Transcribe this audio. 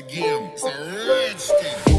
again. It's a rich.